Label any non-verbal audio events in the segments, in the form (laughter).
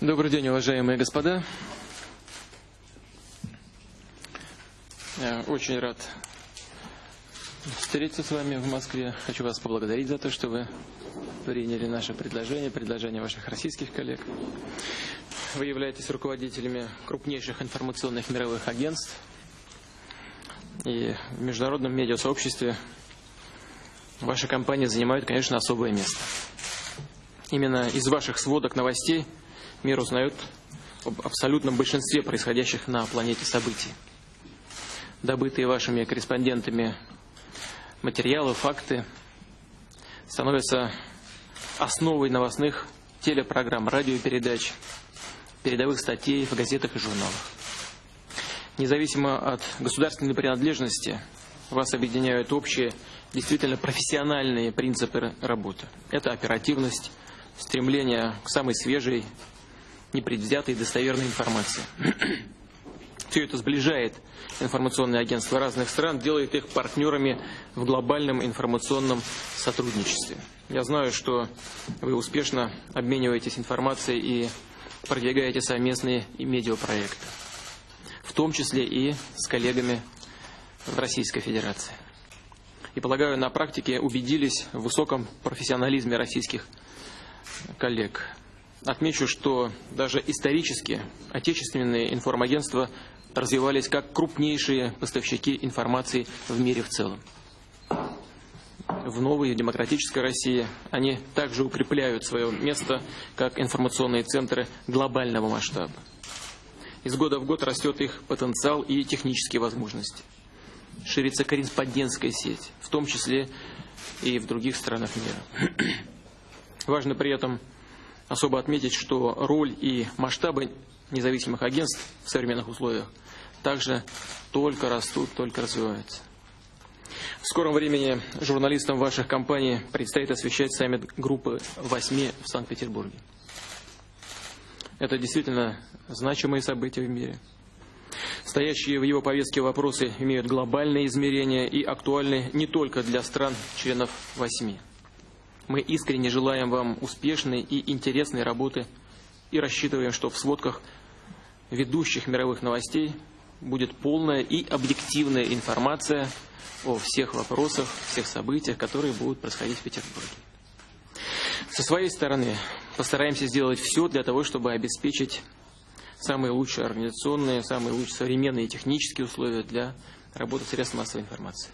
Добрый день, уважаемые господа. Я очень рад встретиться с вами в Москве. Хочу вас поблагодарить за то, что вы приняли наше предложение, предложение ваших российских коллег. Вы являетесь руководителями крупнейших информационных мировых агентств. И в международном медиасообществе ваша компания занимает, конечно, особое место. Именно из ваших сводок новостей мир узнает об абсолютном большинстве происходящих на планете событий. Добытые вашими корреспондентами материалы, факты становятся основой новостных телепрограмм, радиопередач, передовых статей в газетах и журналах. Независимо от государственной принадлежности, вас объединяют общие, действительно профессиональные принципы работы. Это оперативность, стремление к самой свежей, непредвзятой и достоверной информации. (clears throat) Все это сближает информационные агентства разных стран, делает их партнерами в глобальном информационном сотрудничестве. Я знаю, что вы успешно обмениваетесь информацией и продвигаете совместные медиапроекты, в том числе и с коллегами в Российской Федерации. И, полагаю, на практике убедились в высоком профессионализме российских коллег. Отмечу, что даже исторически отечественные информагентства развивались как крупнейшие поставщики информации в мире в целом. В новой демократической России они также укрепляют свое место как информационные центры глобального масштаба. Из года в год растет их потенциал и технические возможности. Ширится корреспондентская сеть, в том числе и в других странах мира. (clears throat) Важно при этом особо отметить, что роль и масштабы независимых агентств в современных условиях также только растут, только развиваются. В скором времени журналистам ваших компаний предстоит освещать саммит группы восьми в Санкт-Петербурге. Это действительно значимые события в мире. Стоящие в его повестке вопросы имеют глобальные измерения и актуальны не только для стран-членов восьми. Мы искренне желаем вам успешной и интересной работы и рассчитываем, что в сводках ведущих мировых новостей будет полная и объективная информация о всех вопросах, всех событиях, которые будут происходить в Петербурге. Со своей стороны постараемся сделать все для того, чтобы обеспечить самые лучшие организационные, самые лучшие современные технические условия для работы средств массовой информации.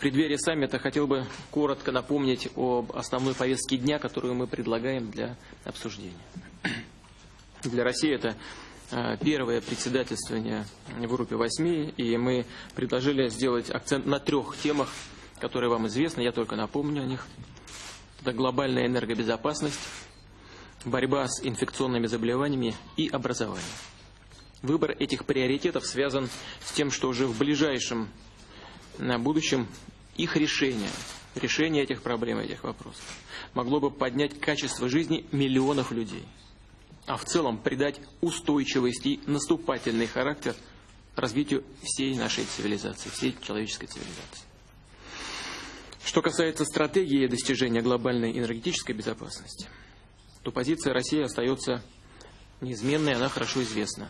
Преддверии саммита хотел бы коротко напомнить об основной повестке дня, которую мы предлагаем для обсуждения. Для России это Э, первое председательствование в группе восьми, и мы предложили сделать акцент на трех темах, которые вам известны, я только напомню о них. Это глобальная энергобезопасность, борьба с инфекционными заболеваниями и образование. Выбор этих приоритетов связан с тем, что уже в ближайшем на будущем их решение, решение этих проблем, этих вопросов, могло бы поднять качество жизни миллионов людей – а в целом придать устойчивость и наступательный характер развитию всей нашей цивилизации, всей человеческой цивилизации. Что касается стратегии достижения глобальной энергетической безопасности, то позиция России остается неизменной, она хорошо известна.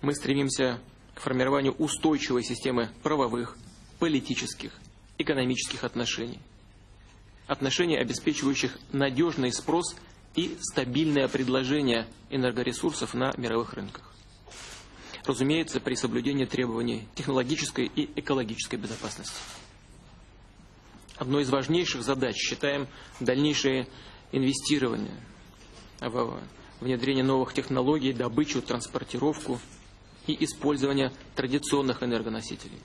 Мы стремимся к формированию устойчивой системы правовых, политических, экономических отношений. Отношений, обеспечивающих надежный спрос – и стабильное предложение энергоресурсов на мировых рынках. Разумеется, при соблюдении требований технологической и экологической безопасности. Одной из важнейших задач считаем дальнейшее инвестирование в внедрение новых технологий, добычу, транспортировку и использование традиционных энергоносителей.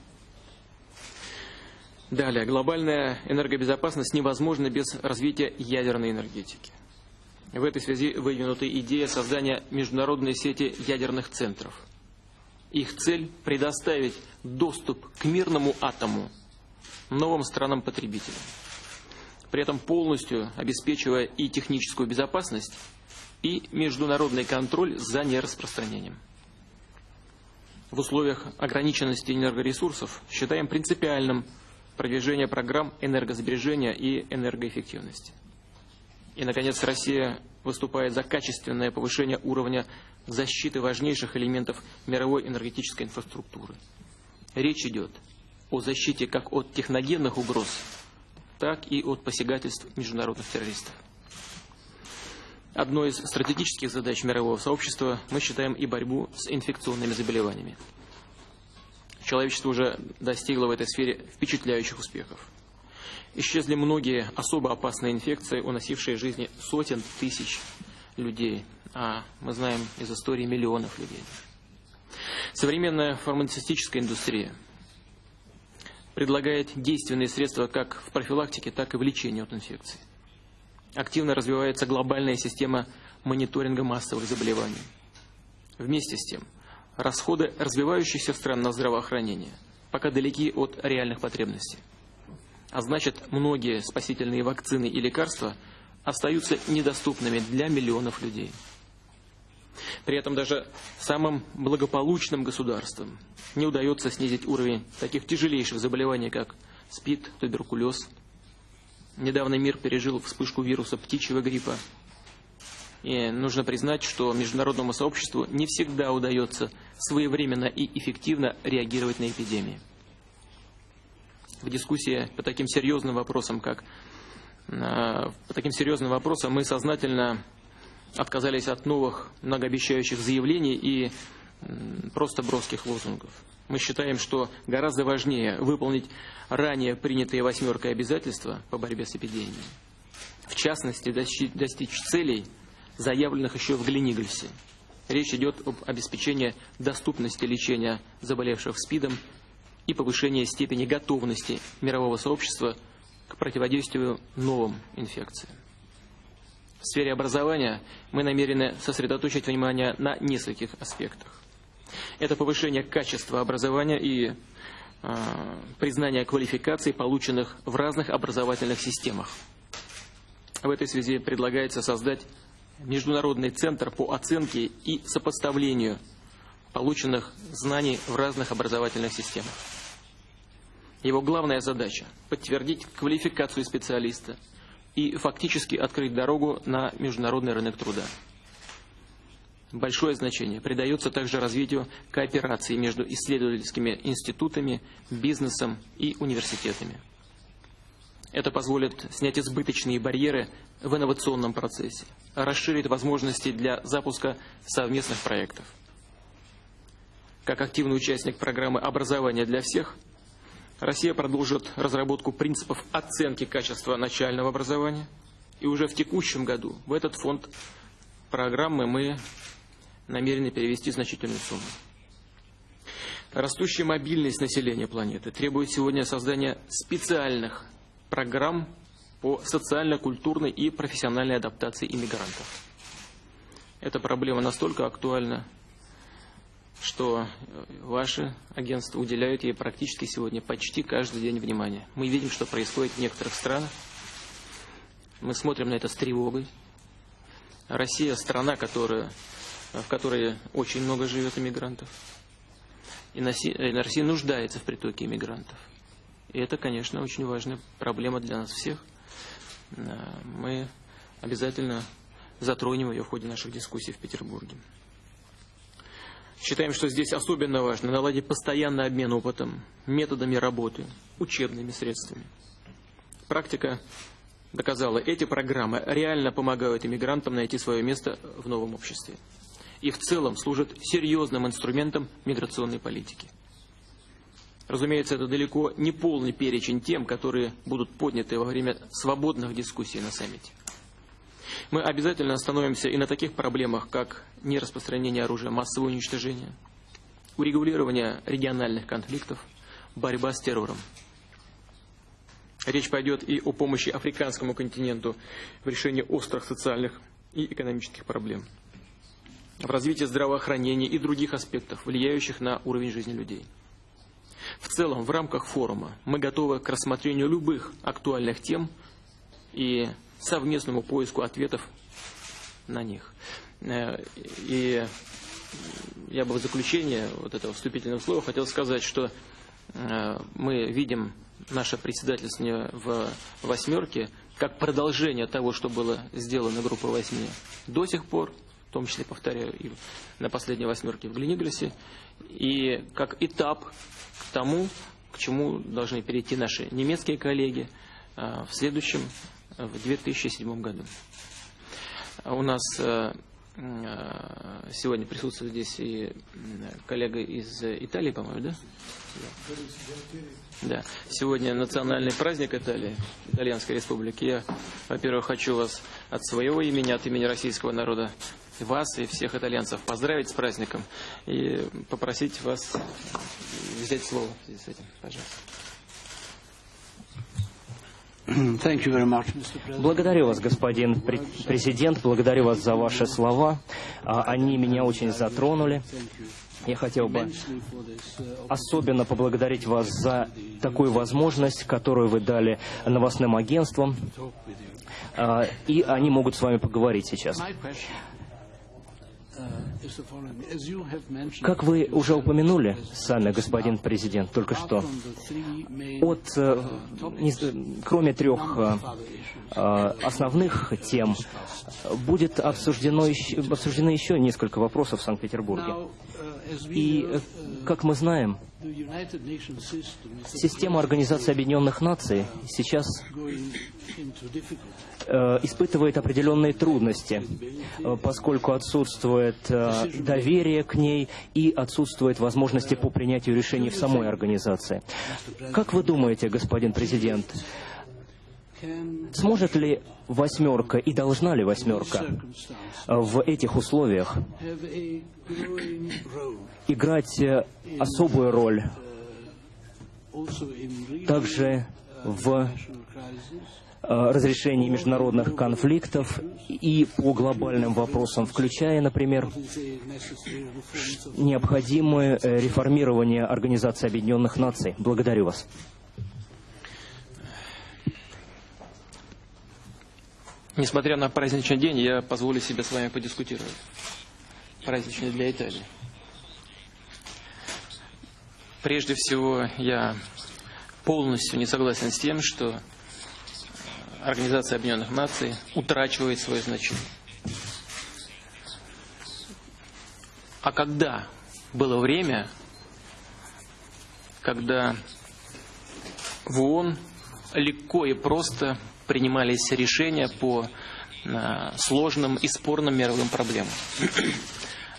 Далее, глобальная энергобезопасность невозможна без развития ядерной энергетики. В этой связи выдвинута идея создания международной сети ядерных центров. Их цель – предоставить доступ к мирному атому новым странам-потребителям, при этом полностью обеспечивая и техническую безопасность, и международный контроль за нераспространением. В условиях ограниченности энергоресурсов считаем принципиальным продвижение программ энергосбережения и энергоэффективности. И, наконец, Россия выступает за качественное повышение уровня защиты важнейших элементов мировой энергетической инфраструктуры. Речь идет о защите как от техногенных угроз, так и от посягательств международных террористов. Одной из стратегических задач мирового сообщества мы считаем и борьбу с инфекционными заболеваниями. Человечество уже достигло в этой сфере впечатляющих успехов. Исчезли многие особо опасные инфекции, уносившие жизни сотен тысяч людей, а мы знаем из истории миллионов людей. Современная фармацевтическая индустрия предлагает действенные средства как в профилактике, так и в лечении от инфекций. Активно развивается глобальная система мониторинга массовых заболеваний. Вместе с тем, расходы развивающихся стран на здравоохранение пока далеки от реальных потребностей. А значит, многие спасительные вакцины и лекарства остаются недоступными для миллионов людей. При этом даже самым благополучным государствам не удается снизить уровень таких тяжелейших заболеваний, как СПИД, туберкулез. Недавно мир пережил вспышку вируса птичьего гриппа. И нужно признать, что международному сообществу не всегда удается своевременно и эффективно реагировать на эпидемии. В дискуссии по таким серьезным вопросам, как э, по таким серьезным вопросам мы сознательно отказались от новых многообещающих заявлений и просто броских лозунгов. Мы считаем, что гораздо важнее выполнить ранее принятые восьмеркой обязательства по борьбе с эпидемией. В частности, достичь целей, заявленных еще в Глинигельсе. Речь идет об обеспечении доступности лечения заболевших СПИДом и повышении степени готовности мирового сообщества к противодействию новым инфекциям. В сфере образования мы намерены сосредоточить внимание на нескольких аспектах. Это повышение качества образования и э, признание квалификаций, полученных в разных образовательных системах. В этой связи предлагается создать Международный центр по оценке и сопоставлению полученных знаний в разных образовательных системах. Его главная задача – подтвердить квалификацию специалиста и фактически открыть дорогу на международный рынок труда. Большое значение придается также развитию кооперации между исследовательскими институтами, бизнесом и университетами. Это позволит снять избыточные барьеры в инновационном процессе, расширит возможности для запуска совместных проектов. Как активный участник программы «Образование для всех», Россия продолжит разработку принципов оценки качества начального образования. И уже в текущем году в этот фонд программы мы намерены перевести значительную сумму. Растущая мобильность населения планеты требует сегодня создания специальных программ по социально-культурной и профессиональной адаптации иммигрантов. Эта проблема настолько актуальна, что ваши агентства уделяют ей практически сегодня почти каждый день внимания. Мы видим, что происходит в некоторых странах. Мы смотрим на это с тревогой. Россия – страна, которая в которой очень много живет иммигрантов. И Россия нуждается в притоке иммигрантов. И это, конечно, очень важная проблема для нас всех. Э, мы обязательно затронем ее в ходе наших дискуссий в Петербурге. Считаем, что здесь особенно важно наладить постоянный обмен опытом, методами работы, учебными средствами. Практика доказала, эти программы реально помогают иммигрантам найти свое место в новом обществе и в целом служит серьезным инструментом миграционной политики. Разумеется, это далеко не полный перечень тем, которые будут подняты во время свободных дискуссий на саммите. Мы обязательно остановимся и на таких проблемах, как нераспространение оружия массового уничтожения, урегулирование региональных конфликтов, борьба с террором. Речь пойдет и о помощи африканскому континенту в решении острых социальных и экономических проблем в развитии здравоохранения и других аспектов, влияющих на уровень жизни людей. В целом, в рамках форума мы готовы к рассмотрению любых актуальных тем и совместному поиску ответов на них. Э, и я бы в заключение вот этого вступительного слова хотел сказать, что э, мы видим наше председательство в восьмерке как продолжение того, что было сделано группой восьми до сих пор, в том числе, повторяю, и на последней восьмерке в Глениглисе, и как этап к тому, к чему должны перейти наши немецкие коллеги а, в следующем, в 2007 году. У нас а, сегодня присутствует здесь и коллега из Италии, по-моему, да? Да. Сегодня национальный праздник Италии, Итальянской Республики. Я, во-первых, хочу вас от своего имени, от имени российского народа, вас и всех итальянцев поздравить с праздником и попросить вас взять слово в связи с этим. Пожалуйста. Благодарю вас, господин президент, благодарю вас за ваши слова. А, они меня очень затронули. Я хотел бы особенно поблагодарить вас за такую возможность, которую вы дали новостным агентствам, а, и они могут с вами поговорить сейчас. Как вы уже упомянули сами, господин президент, только что, от, э, кроме трех э, э, основных тем, будет обсуждено, обсуждены еще несколько вопросов в Санкт-Петербурге. И, как мы знаем, система Организации Объединенных Наций сейчас Э, испытывает определенные трудности, э, поскольку отсутствует э, доверие к ней и отсутствует возможности по принятию решений в самой организации. Как вы думаете, господин президент, Сможет ли восьмерка и должна ли восьмерка в этих условиях играть особую роль также в Э, разрешении международных конфликтов и по глобальным вопросам, включая, например, необходимое э, реформирование Организации Объединенных Наций. Благодарю вас. Несмотря на праздничный день, я позволю себе с вами подискутировать. Праздничный для Италии. Прежде всего, я полностью не согласен с тем, что Организация Объединенных Наций утрачивает свое значение. А когда было время, когда в ООН легко и просто принимались решения по а, сложным и спорным мировым проблемам.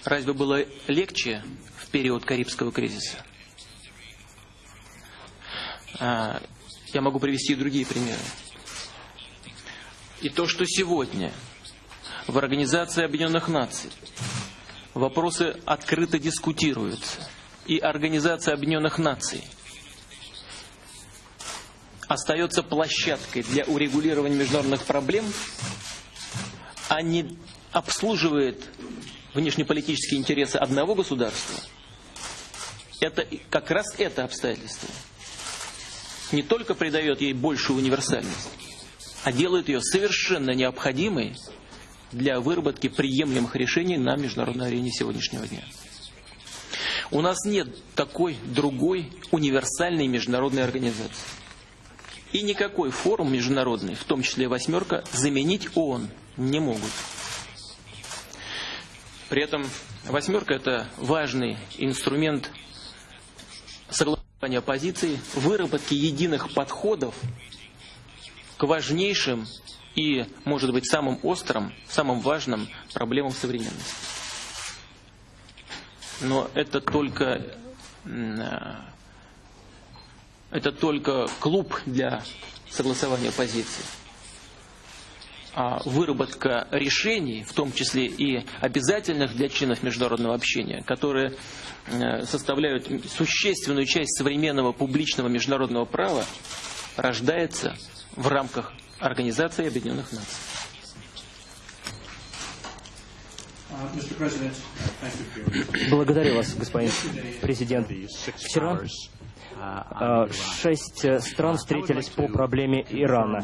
Разве было легче в период Карибского кризиса? А, я могу привести и другие примеры. И то, что сегодня в Организации Объединенных Наций вопросы открыто дискутируются, и Организация Объединенных Наций остается площадкой для урегулирования международных проблем, а не обслуживает внешнеполитические интересы одного государства, это как раз это обстоятельство не только придает ей большую универсальность, а делает ее совершенно необходимой для выработки приемлемых решений на международной арене сегодняшнего дня. У нас нет такой другой универсальной международной организации. И никакой форум международный, в том числе «восьмерка», заменить ООН не могут. При этом «восьмерка» — это важный инструмент согласования позиций, выработки единых подходов к важнейшим и, может быть, самым острым, самым важным проблемам современности. Но это только, это только клуб для согласования позиций. А выработка решений, в том числе и обязательных для членов международного общения, которые э, составляют существенную часть современного публичного международного права, рождается в рамках Организации Объединенных Наций. Благодарю вас, господин президент. Вчера шесть стран встретились по проблеме Ирана.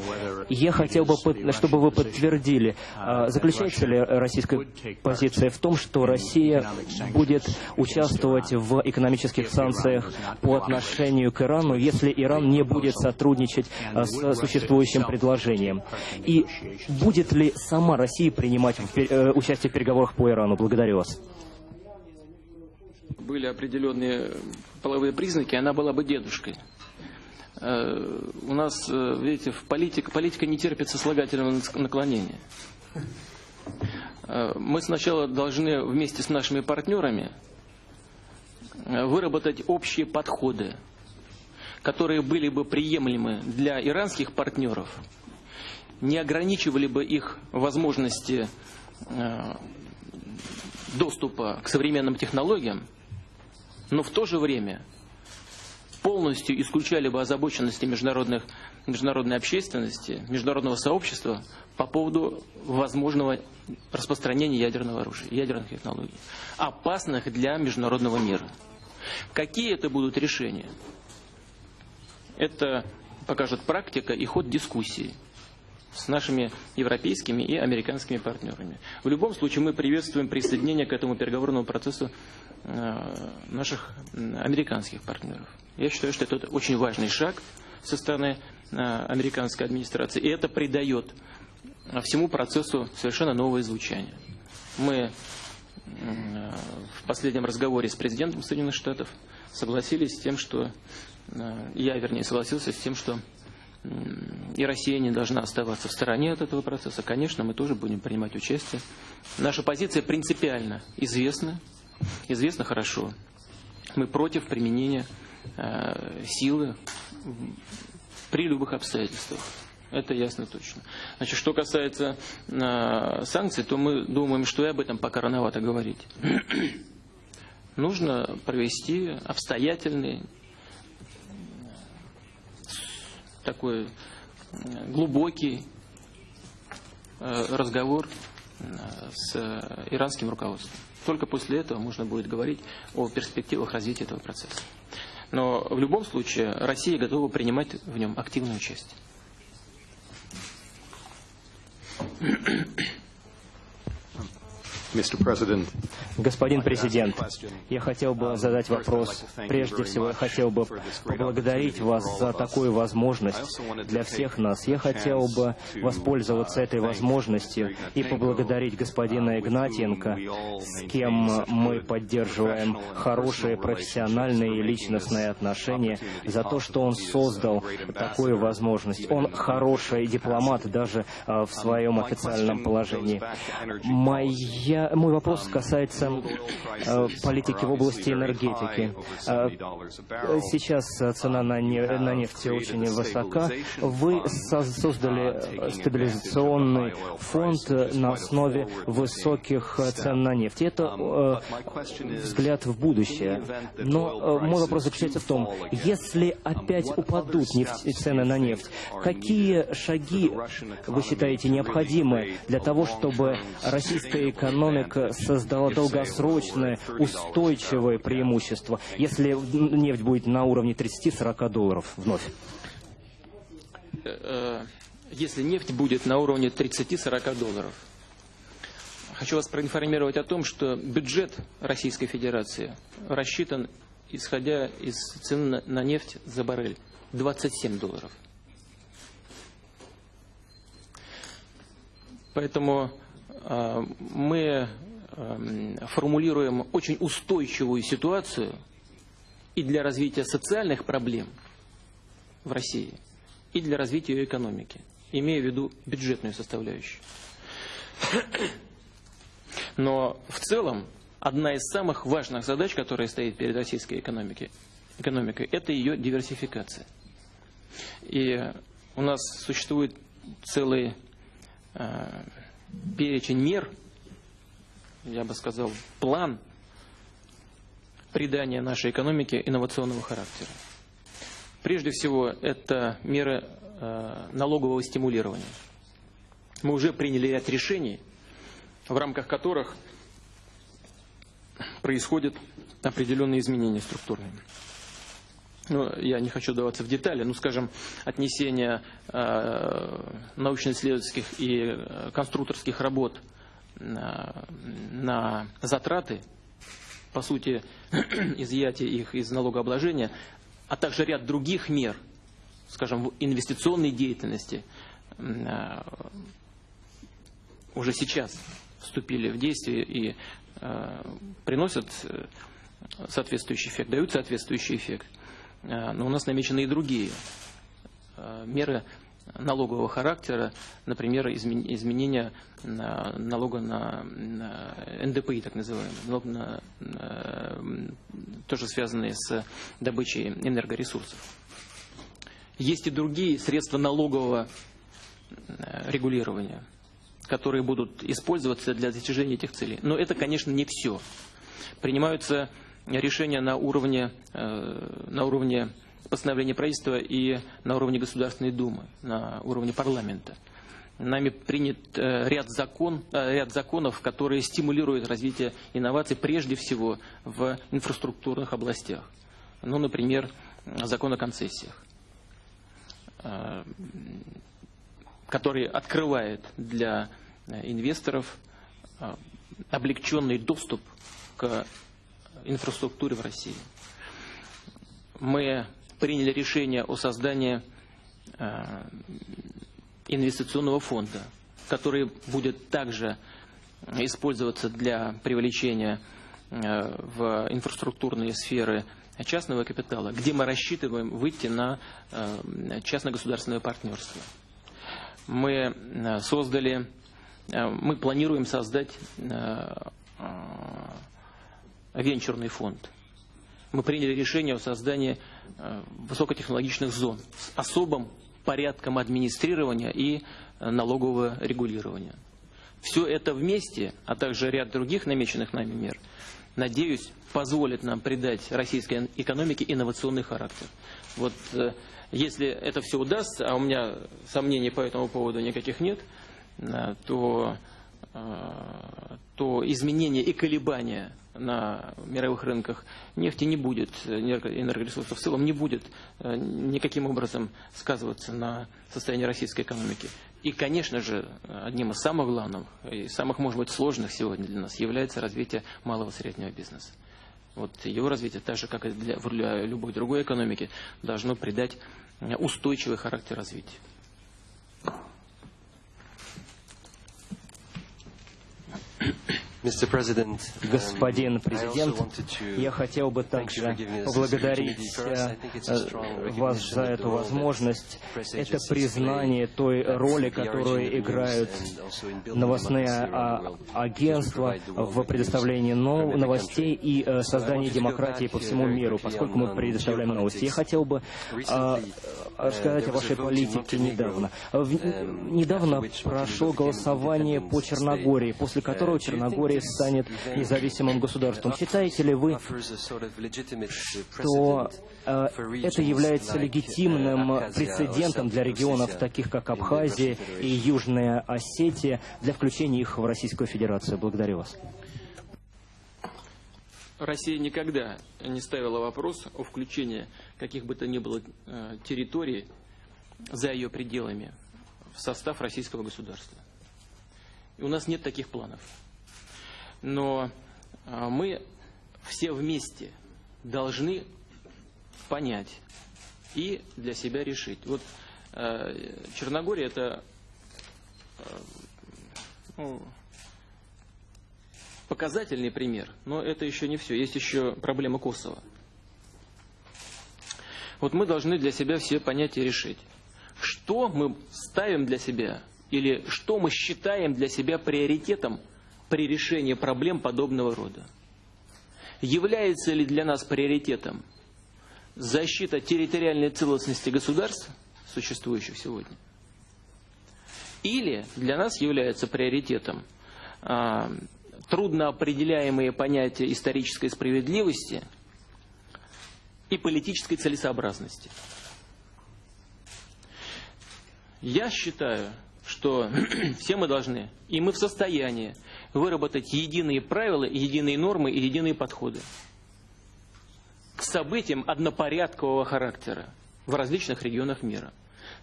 Я хотел бы, чтобы вы подтвердили, заключается ли российская позиция в том, что Россия будет участвовать в экономических санкциях по отношению к Ирану, если Иран не будет сотрудничать с существующим предложением? И будет ли сама Россия принимать участие в переговорах по Ирану? Благодарю вас были определенные половые признаки, она была бы дедушкой. Э, у нас, э, видите, в политика, политика не терпит сослагательного наклонения. Э, мы сначала должны вместе с нашими партнерами выработать общие подходы, которые были бы приемлемы для иранских партнеров, не ограничивали бы их возможности доступа к современным технологиям, но в то же время полностью исключали бы озабоченности международных, международной общественности, международного сообщества по поводу возможного распространения ядерного оружия, ядерных технологий, опасных для международного мира. Какие это будут решения? Это покажет практика и ход дискуссии с нашими европейскими и американскими партнерами. В любом случае мы приветствуем присоединение к этому переговорному процессу наших американских партнеров. Я считаю, что это очень важный шаг со стороны э, американской администрации, и это придает всему процессу совершенно новое звучание. Мы в последнем разговоре с президентом Соединенных Штатов согласились с тем, что э, я, вернее, согласился с тем, что и Россия не должна оставаться в стороне от этого процесса. Конечно, мы тоже будем принимать участие. Наша позиция принципиально известна, известно хорошо. Мы против применения э, силы при любых обстоятельствах. Это ясно точно. Значит, что касается э, санкций, то мы думаем, что и об этом пока рановато говорить. (clears throat) Нужно провести обстоятельный такой глубокий э, разговор э, с иранским руководством. Только после этого можно будет говорить о перспективах развития этого процесса. Но в любом случае Россия готова принимать в нем активное участие. Господин президент, я хотел бы задать вопрос. Прежде всего, я хотел бы поблагодарить вас за такую возможность для всех нас. Я хотел бы воспользоваться этой возможностью и поблагодарить господина Игнатенко, с кем мы поддерживаем хорошие профессиональные и личностные отношения, за то, что он создал такую возможность. Он хороший дипломат даже а, в своем официальном положении. Моя мой вопрос касается э, политики в области энергетики. Э, сейчас цена на, не, на нефть очень высока. Вы создали стабилизационный фонд на основе высоких цен на нефть. Это э, взгляд в будущее. Но мой вопрос заключается в том, если опять упадут нефть, цены на нефть, какие шаги вы считаете необходимы для того, чтобы российская экономика экономика создала долгосрочное, устойчивое преимущество, если нефть будет на уровне 30-40 долларов вновь? Э, если нефть будет на уровне 30-40 долларов, хочу вас проинформировать о том, что бюджет Российской Федерации рассчитан, исходя из цены на нефть за баррель, 27 долларов. Поэтому мы эм, формулируем очень устойчивую ситуацию и для развития социальных проблем в России, и для развития ее экономики, имея в виду бюджетную составляющую. Но в целом одна из самых важных задач, которая стоит перед российской экономикой, экономикой это ее диверсификация. И у нас существует целый э, перечень мер, я бы сказал, план придания нашей экономике инновационного характера. Прежде всего, это меры э, налогового стимулирования. Мы уже приняли ряд решений, в рамках которых происходят определенные изменения структурные. Ну, я не хочу даваться в детали, ну, скажем, отнесение э, научно-исследовательских и э, конструкторских работ на, на затраты, по сути, (clears throat) изъятие их из налогообложения, а также ряд других мер, скажем, в инвестиционной деятельности, э, уже сейчас вступили в действие и э, приносят э, соответствующий эффект, дают соответствующий эффект. Э, но у нас намечены и другие э, меры налогового характера, например, изменение налога на, НДПИ, так называемый, налог на, тоже связанные с добычей энергоресурсов. Есть и другие средства налогового э, регулирования, которые будут использоваться для достижения этих целей. Но это, конечно, не все. Принимаются решения на уровне, э, на уровне постановления правительства и на уровне Государственной Думы, на уровне парламента. Нами принят э, ряд, закон, э, ряд законов, которые стимулируют развитие инноваций прежде всего в инфраструктурных областях. Ну, например, закон о концессиях, который открывает для инвесторов облегченный доступ к инфраструктуре в России. Мы приняли решение о создании э, инвестиционного фонда, который будет также использоваться для привлечения э, в инфраструктурные сферы частного капитала, где мы рассчитываем выйти на э, частно-государственное партнерство. Мы создали, мы планируем создать венчурный фонд. Мы приняли решение о создании э, высокотехнологичных зон с особым порядком администрирования и э, налогового регулирования. Все это вместе, а также ряд других намеченных нами мер, надеюсь, позволит нам придать российской экономике инновационный характер. Вот э, если это все удастся, а у меня сомнений по этому поводу никаких нет, то, то изменения и колебания на мировых рынках нефти не будет, энергоресурсов в целом не будет э, никаким образом сказываться на состоянии российской экономики. И, конечно же, одним из самых главных и самых, может быть, сложных сегодня для нас является развитие малого и среднего бизнеса. Вот его развитие, так же, как и для, для любой другой экономики, должно придать устойчивый характер развития. Господин um, президент, я хотел бы также поблагодарить э, э, вас за эту возможность. Это признание той роли, которую играют новостные а, агентства в предоставлении новостей и э, создании демократии по всему миру, поскольку мы предоставляем новости. Я хотел бы а, рассказать о вашей политике недавно. Недавно прошло голосование по Черногории, после которого Черногория Болгария станет независимым государством. Считаете ли вы, что э, это является легитимным прецедентом для регионов, таких как Абхазия и Южная Осетия, для включения их в Российскую Федерацию? Благодарю вас. Россия никогда не ставила вопрос о включении каких бы то ни было э, территорий за ее пределами в состав российского государства. И у нас нет таких планов но а, мы все вместе должны понять и для себя решить. Вот а, Черногория это а, ну, показательный пример, но это еще не все. Есть еще проблема Косово. Вот мы должны для себя все понять и решить, что мы ставим для себя или что мы считаем для себя приоритетом – при решении проблем подобного рода. Является ли для нас приоритетом защита территориальной целостности государств, существующих сегодня? Или для нас является приоритетом а, трудноопределяемые понятия исторической справедливости и политической целесообразности? Я считаю, что (clears throat) все мы должны, и мы в состоянии выработать единые правила, единые нормы и единые подходы. к событиям однопорядкового характера в различных регионах мира.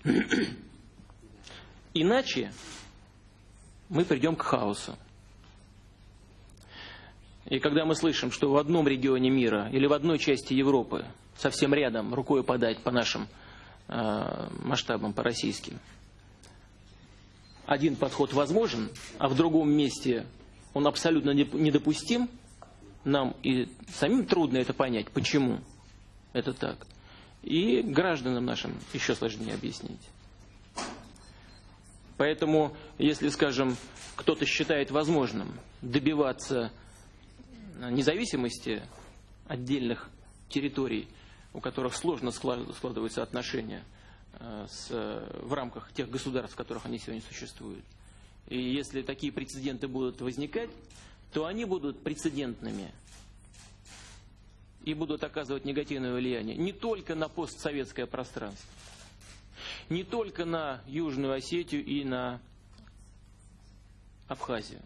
(clears throat) Иначе мы придем к хаосу. И когда мы слышим, что в одном регионе мира или в одной части Европы, совсем рядом, рукой подать по нашим э, масштабам, по российским, один подход возможен, а в другом месте он абсолютно недопустим, нам и самим трудно это понять, почему это так. И гражданам нашим еще сложнее объяснить. Поэтому, если, скажем, кто-то считает возможным добиваться независимости отдельных территорий, у которых сложно складываются отношения э, с, в рамках тех государств, в которых они сегодня существуют. И если такие прецеденты будут возникать, то они будут прецедентными и будут оказывать негативное влияние не только на постсоветское пространство, не только на Южную Осетию и на Абхазию.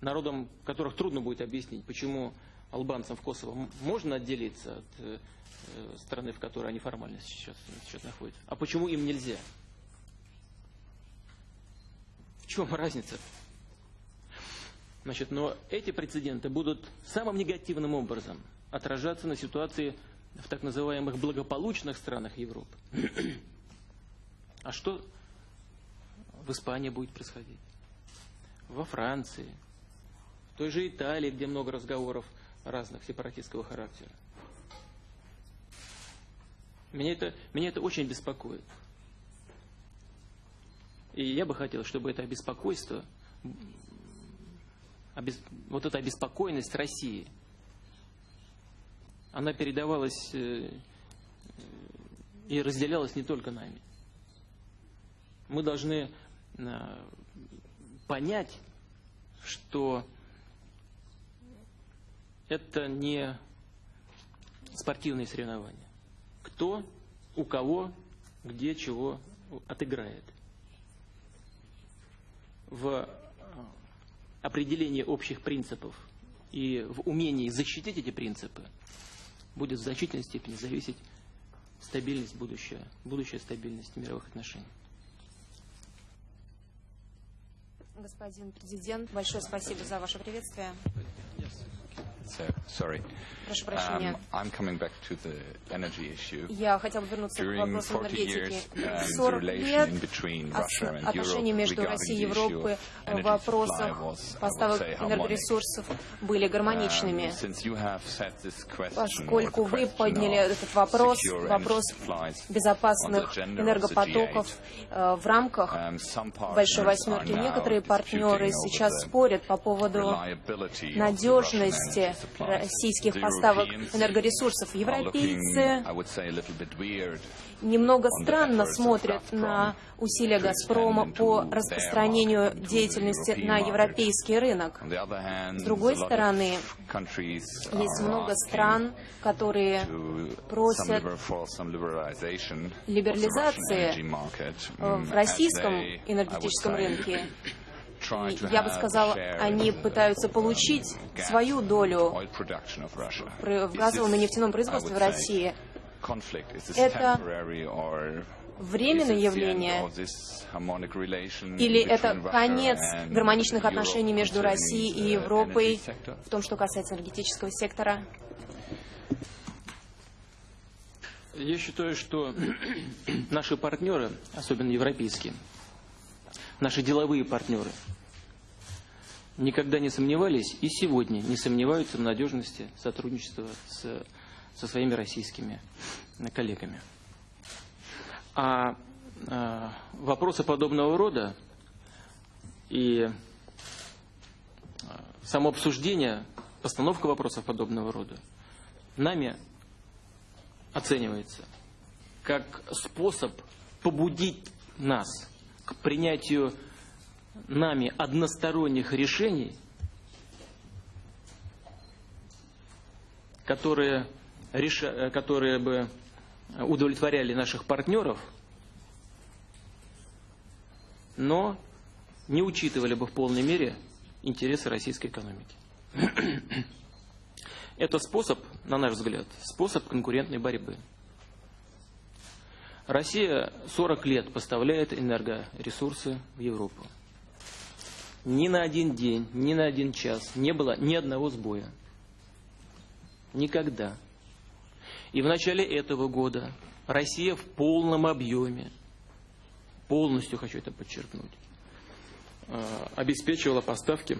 Народам, которых трудно будет объяснить, почему албанцам в Косово можно отделиться от э, страны, в которой они формально сейчас, сейчас находятся, а почему им нельзя? В чем разница? Значит, но эти прецеденты будут самым негативным образом отражаться на ситуации в так называемых благополучных странах Европы. А что в Испании будет происходить? Во Франции, в той же Италии, где много разговоров разных сепаратистского характера. Меня это, меня это очень беспокоит. И я бы хотел, чтобы это обеспокойство, обес, вот эта обеспокоенность России – она передавалась э, и разделялась не только нами. Мы должны э, понять, что это не спортивные соревнования. Кто, у кого, где, чего отыграет. В определении общих принципов и в умении защитить эти принципы – будет в значительной степени зависеть стабильность будущая, будущая стабильность мировых отношений. Господин президент, большое спасибо за ваше приветствие. So, sorry. Прошу прощения. Um, I'm coming back to the energy issue. Я хотел бы вернуться к During вопросу 40 энергетики. years, uh, 40 the лет отношения между Россией и Европой в вопросах поставок энергоресурсов были гармоничными. Um, Поскольку вы подняли этот вопрос, вопрос безопасных энергопотоков G8, э, в рамках um, Большой Восьмерки, некоторые партнеры сейчас спорят по поводу надежности. Российских поставок энергоресурсов. Европейцы немного странно смотрят на усилия «Газпрома» по распространению деятельности на европейский рынок. С другой стороны, Есть много стран, которые просят либерализации э, mm, в российском энергетическом рынке. Я бы share они пытаются получить свою долю в газовом и нефтяном производстве в России. Это временное явление или это конец гармоничных отношений между Россией и Европой в том, что касается энергетического сектора? Я считаю, что (clears throat) наши партнеры, особенно европейские, наши деловые партнеры, никогда не сомневались и сегодня не сомневаются в надежности сотрудничества с, со своими российскими коллегами. А, а вопросы подобного рода и а, само обсуждение, постановка вопросов подобного рода нами оценивается как способ побудить нас к принятию нами односторонних решений, которые, реша, которые бы удовлетворяли наших партнеров, но не учитывали бы в полной мере интересы российской экономики. (clears throat) Это способ, на наш взгляд, способ конкурентной борьбы. Россия 40 лет поставляет энергоресурсы в Европу. Ни на один день, ни на один час не было ни одного сбоя. Никогда. И в начале этого года Россия в полном объеме, полностью хочу это подчеркнуть, э, обеспечивала поставки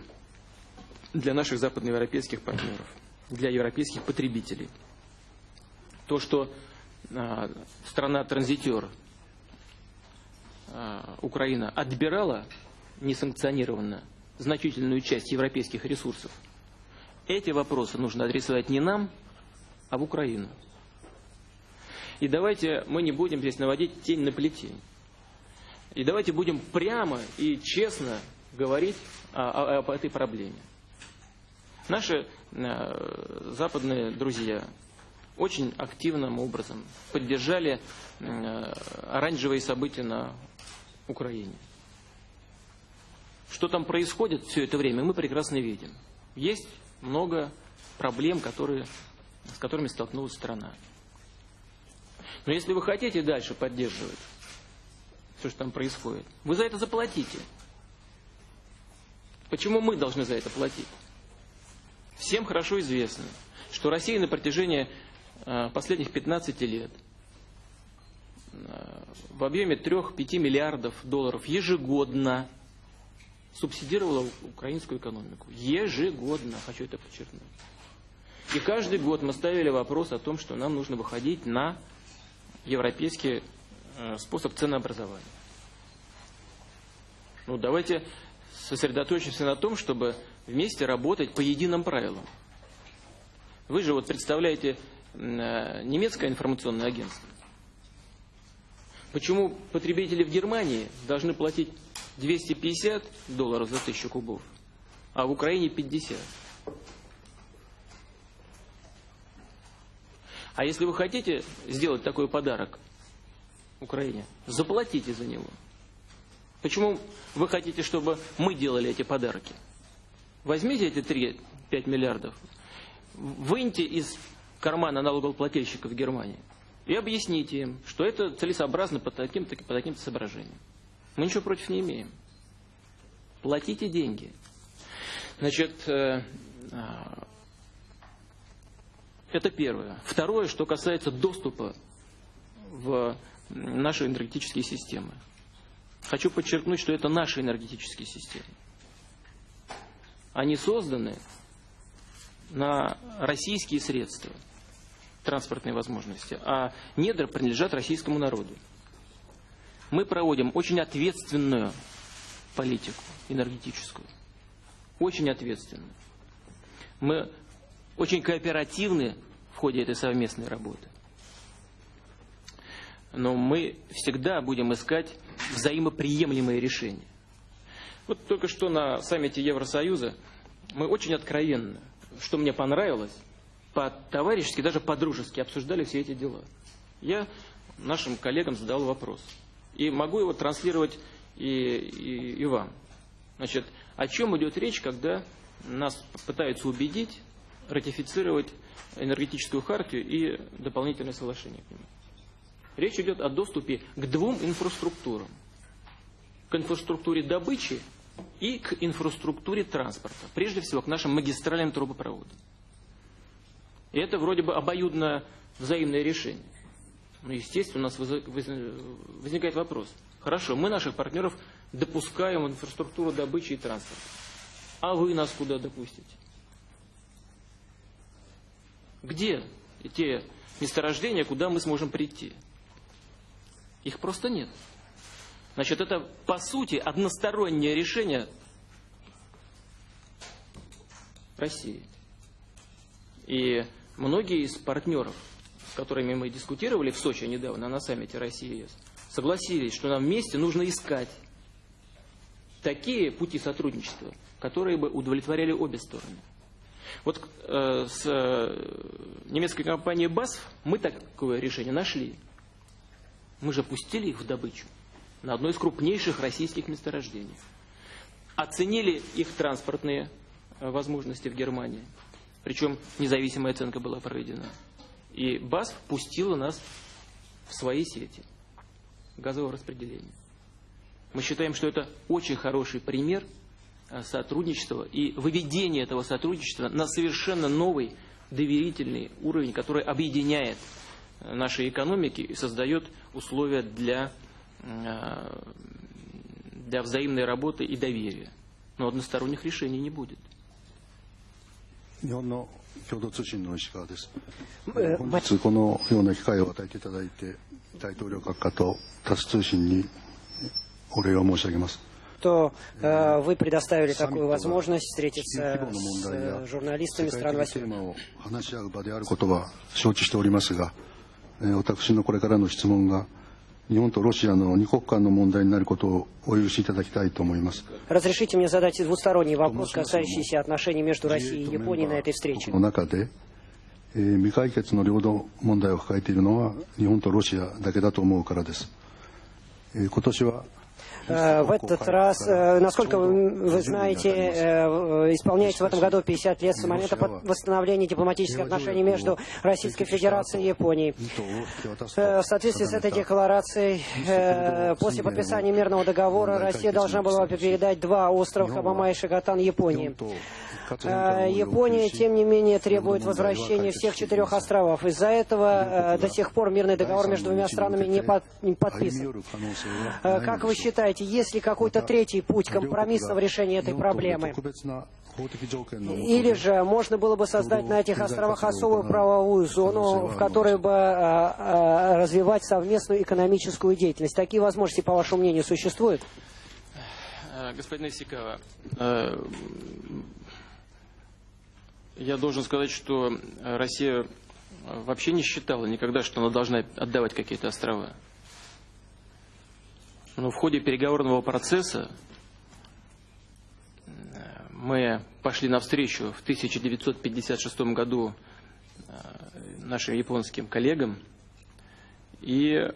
для наших западноевропейских партнеров, для европейских потребителей. То, что страна-транзитер э, Украина отбирала несанкционированно значительную часть европейских ресурсов, эти вопросы нужно адресовать не нам, а в Украину. И давайте мы не будем здесь наводить тень на плетень. И давайте будем прямо и честно говорить об этой проблеме. Наши э, западные друзья очень активным образом поддержали э, оранжевые события на Украине. Что там происходит все это время, мы прекрасно видим. Есть много проблем, которые, с которыми столкнулась страна. Но если вы хотите дальше поддерживать все, что там происходит, вы за это заплатите. Почему мы должны за это платить? Всем хорошо известно, что Россия на протяжении последних 15 лет э, в объеме 3-5 миллиардов долларов ежегодно субсидировала украинскую экономику. Ежегодно, хочу это подчеркнуть. И каждый год мы ставили вопрос о том, что нам нужно выходить на европейский э, способ ценообразования. Ну, давайте сосредоточимся на том, чтобы вместе работать по единым правилам. Вы же вот представляете э, немецкое информационное агентство. Почему потребители в Германии должны платить 250 долларов за тысячу кубов, а в Украине 50? А если вы хотите сделать такой подарок Украине, заплатите за него. Почему вы хотите, чтобы мы делали эти подарки? Возьмите эти 3-5 миллиардов, выньте из кармана налогоплательщиков Германии и объясните им, что это целесообразно по таким-то по таким соображениям. Мы ничего против не имеем. Платите деньги. Значит, э, а, это первое. Второе, что касается доступа в наши энергетические системы. Хочу подчеркнуть, что это наши энергетические системы. Они созданы на российские средства, транспортные возможности, а недра принадлежат российскому народу. Мы проводим очень ответственную политику энергетическую. Очень ответственную. Мы очень кооперативны в ходе этой совместной работы. Но мы всегда будем искать взаимоприемлемые решения. Вот только что на саммите Евросоюза мы очень откровенно, что мне понравилось, по-товарищески, даже по-дружески обсуждали все эти дела. Я нашим коллегам задал вопрос. И могу его транслировать и, и, и вам. Значит, о чем идет речь, когда нас пытаются убедить ратифицировать энергетическую хартию и дополнительное соглашение к нему. Речь идет о доступе к двум инфраструктурам. К инфраструктуре добычи и к инфраструктуре транспорта. Прежде всего, к нашим магистральным трубопроводам. И это вроде бы обоюдно взаимное решение. Но, естественно, у нас возникает вопрос. Хорошо, мы наших партнеров допускаем в инфраструктуру добычи и транспорта. А вы нас куда допустите? Где те месторождения, куда мы сможем прийти? Их просто нет. Значит, это, по сути, одностороннее решение России. И многие из партнеров, с которыми мы дискутировали в Сочи недавно на саммите России ЕС, согласились, что нам вместе нужно искать такие пути сотрудничества, которые бы удовлетворяли обе стороны. Вот э, с э, немецкой компанией BASF мы такое решение нашли. Мы же пустили их в добычу на одно из крупнейших российских месторождений. Оценили их транспортные э, возможности в Германии. Причем независимая оценка была проведена. И БАСФ пустила нас в свои сети газового распределения. Мы считаем, что это очень хороший пример э, сотрудничества и выведения этого сотрудничества на совершенно новый доверительный уровень, который объединяет э, наши экономики и создает условия для, э, для взаимной работы и доверия. Но односторонних решений не будет. 日本の共同通信の石川です。え本日このような機会を与えていただいて、大統領閣下とタス通信にお礼を申し上げます。 что э, вы предоставили サミット такую が возможность 地球 встретиться 規模の с 問題や э, журналистами 世界 стран 的テー 8. マを話し合う場であることは承知しておりますが、えー私のこれからの質問が 日本とロシアの二国間の問題になることをお許しいただきたいと思います。 Разрешите мне задать двусторонний вопрос, касающийся отношений между Россией и Японией на этой встрече. の中で、えー未解決の領土問題を抱えているのは日本とロシアだけだと思うからです。えー今年は Э, Э, в этот раз, э, насколько вы знаете, э, исполняется в этом году 50 лет с момента восстановления дипломатических отношений между Российской Федерацией и Японией. В соответствии с этой декларацией, после подписания мирного договора Россия должна была передать два острова Хабама и Шигатан Японии. А, Япония, тем не менее, требует возвращения всех четырех островов. Из-за этого э, до сих пор мирный договор между двумя странами не, подписан. Э, как вы считаете, есть ли какой-то третий путь компромиссного решения этой проблемы? Или же можно было бы создать на этих островах особую правовую зону, в которой бы э, развивать совместную экономическую деятельность? Такие возможности, по вашему мнению, существуют? Господин Исикава, я должен сказать, что э, Россия э, вообще не считала никогда, что она должна отдавать какие-то острова. Но в ходе переговорного процесса э, мы пошли навстречу в 1956 году нашим японским коллегам и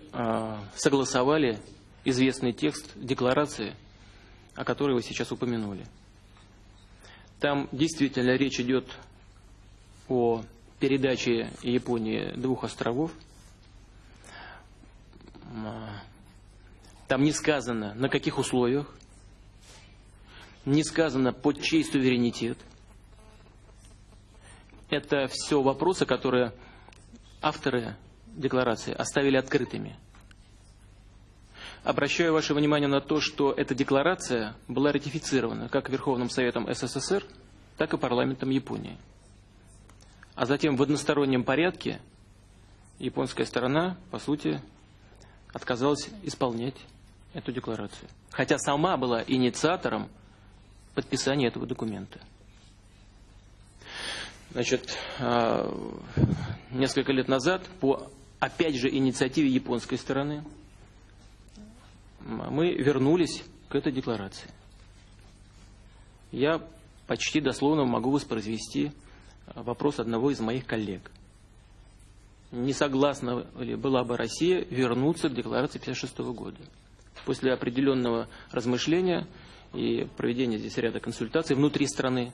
согласовали известный текст декларации, о которой вы сейчас упомянули. Там действительно речь идет о передаче Японии двух островов. Там не сказано, на каких условиях, не сказано, под чей суверенитет. Это все вопросы, которые авторы декларации оставили открытыми. Обращаю ваше внимание на то, что эта декларация была ратифицирована как Верховным Советом СССР, так и парламентом Японии. А затем в одностороннем порядке японская сторона, по сути, отказалась исполнять эту декларацию. Хотя сама была инициатором подписания этого документа. Значит, а, несколько лет назад, по, опять же, инициативе японской стороны, мы вернулись к этой декларации. Я почти дословно могу воспроизвести вопрос одного из моих коллег. Не согласна ли была бы Россия вернуться к декларации 1956 года? После определенного размышления и проведения здесь ряда консультаций внутри страны,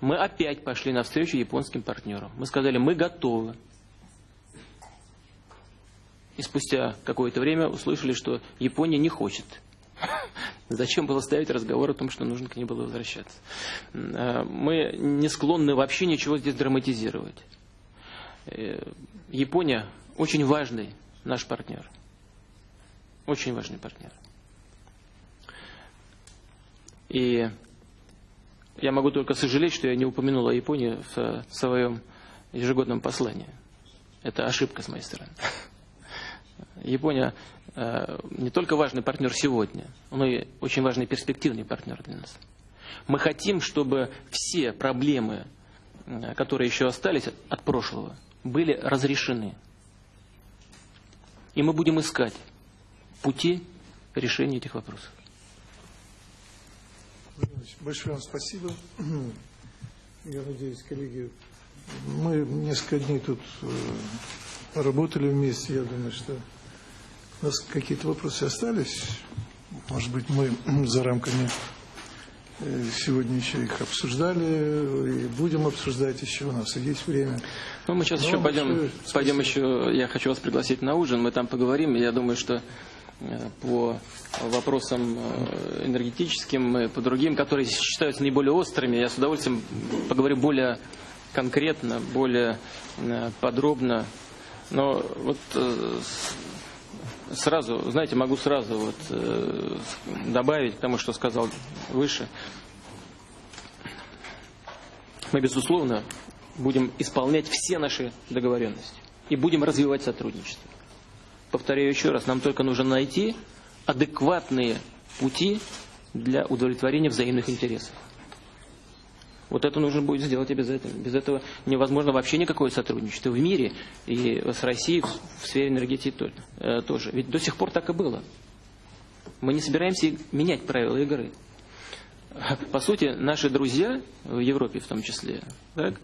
мы опять пошли навстречу японским партнерам. Мы сказали, мы готовы. И спустя какое-то время услышали, что Япония не хочет. Зачем было ставить разговор о том, что нужно к ней было возвращаться? Э, Мы не склонны вообще ничего здесь драматизировать. Э, Япония очень важный наш партнер. Очень важный партнер. И я могу только сожалеть, что я не упомянул о Японии в своем ежегодном послании. Это ошибка с моей стороны. (laughs) Япония не только важный партнер сегодня, но и очень важный перспективный партнер для нас. Мы хотим, чтобы все проблемы, э, которые еще остались от, прошлого, были разрешены. И мы будем искать пути решения этих вопросов. Большое вам спасибо. (clears throat) Я надеюсь, коллеги, мы несколько дней тут э, работали вместе. Я думаю, что у нас какие-то вопросы остались. Может быть, мы (clears throat) за рамками э, сегодня еще их обсуждали и будем обсуждать еще, у нас есть время. Ну, мы сейчас Ну, еще большое пойдем, спасибо. пойдем еще, я хочу вас пригласить на ужин, мы там поговорим, я думаю, что э, по вопросам э, энергетическим и по другим, которые считаются наиболее острыми, я с удовольствием поговорю более конкретно, более подробно. Но вот сразу, знаете, могу сразу вот э, добавить к тому, что сказал выше. Мы, безусловно, будем исполнять все наши договоренности и будем развивать сотрудничество. Повторяю еще раз, нам только нужно найти адекватные пути для удовлетворения взаимных интересов. Вот это нужно будет сделать обязательно. Без этого невозможно вообще никакое сотрудничество в мире и с Россией в сфере энергетики э, тоже. Ведь до сих пор так и было. Мы не собираемся менять правила игры. По сути, наши друзья в Европе в том числе, так,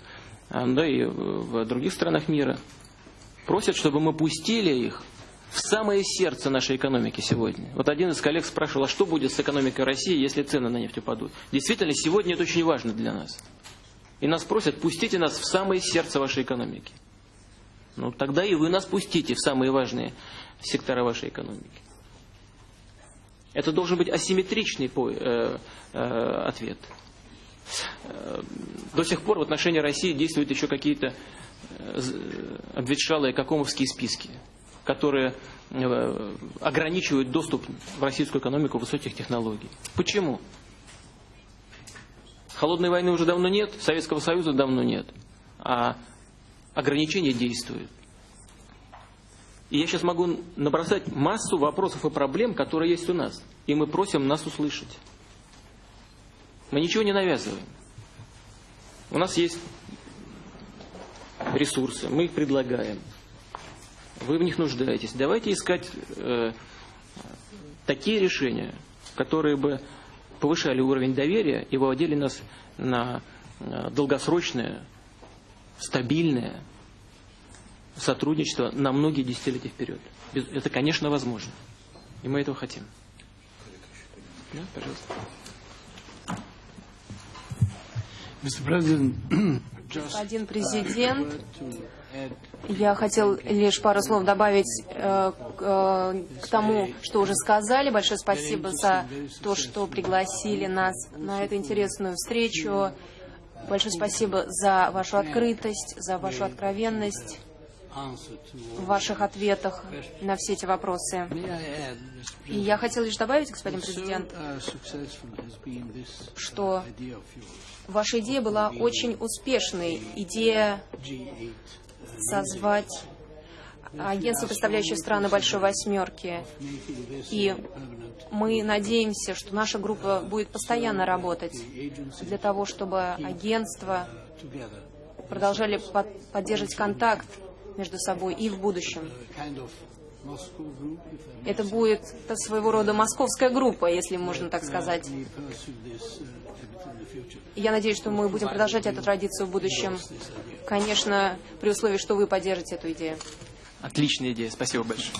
а, да и в других странах мира, просят, чтобы мы пустили их в самое сердце нашей экономики сегодня. Вот один из коллег спрашивал, а что будет с экономикой России, если цены на нефть упадут? Действительно, сегодня это очень важно для нас. И нас просят, пустите нас в самое сердце вашей экономики. Ну, тогда и вы нас пустите в самые важные сектора вашей экономики. Это должен быть асимметричный по- э, э, ответ. Э, До сих пор в отношении России действуют еще какие-то э, з- обветшалые какомовские списки, которые э, ограничивают доступ в российскую экономику высоких технологий. Почему? Холодной войны уже давно нет, Советского Союза давно нет, а ограничения действуют. И я сейчас могу набросать массу вопросов и проблем, которые есть у нас. И мы просим нас услышать. Мы ничего не навязываем. У нас есть ресурсы, мы их предлагаем. Вы в них нуждаетесь. Давайте искать э, такие решения, которые бы повышали уровень доверия и выводили нас на э, долгосрочное, стабильное сотрудничество на многие десятилетия вперед. Без- Это, конечно, возможно. И мы этого хотим. Да, пожалуйста. Господин президент, я хотел лишь пару слов добавить э, э, к тому, что уже сказали. Большое спасибо за то, что пригласили нас на эту интересную встречу. Большое спасибо за вашу открытость, за вашу откровенность в ваших ответах на все эти вопросы. И я хотел лишь добавить, господин президент, что ваша идея была очень успешной. Идея G8, созвать агентство, представляющее страны Большой Восьмерки. И мы надеемся, что наша группа будет постоянно работать для того, чтобы агентства продолжали под- поддерживать контакт между собой и в будущем. Это будет своего рода московская группа, если можно так сказать. Я надеюсь, что мы будем продолжать эту традицию в будущем. Конечно, при условии, что вы поддержите эту идею. Отличная идея. Спасибо большое.